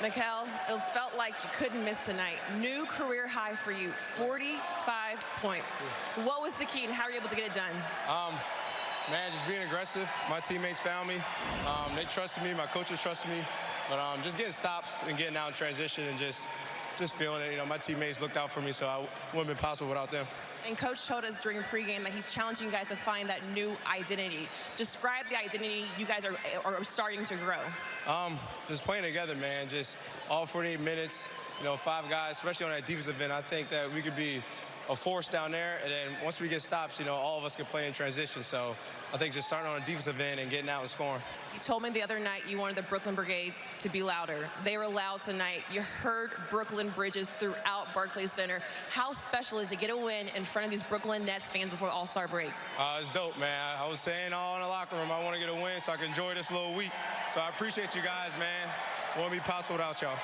Mikal, it felt like you couldn't miss tonight. New career high for you, 45 points. What was the key and how were you able to get it done? Um, man, just being aggressive. My teammates found me. Um, they trusted me. My coaches trusted me. But um, just getting stops and getting out in transition and just just feeling it. You know, my teammates looked out for me, so I wouldn't have been possible without them. And coach told us during pregame that he's challenging you guys to find that new identity. Describe the identity you guys are, are starting to grow. Um, just playing together, man. Just all 48 minutes. You know, five guys, especially on that defensive end. I think that we could be a force down there, and then once we get stops, you know, all of us can play in transition. So I think just starting on a defensive end and getting out and scoring. You told me the other night you wanted the Brooklyn Brigade to be louder. They were loud tonight. You heard Brooklyn Bridges throughout Barclays Center. How special is it to get a win in front of these Brooklyn Nets fans before All-Star break? Uh, it's dope, man. I was saying all in the locker room, I want to get a win so I can enjoy this little week. So I appreciate you guys, man. Wouldn't be possible without y'all.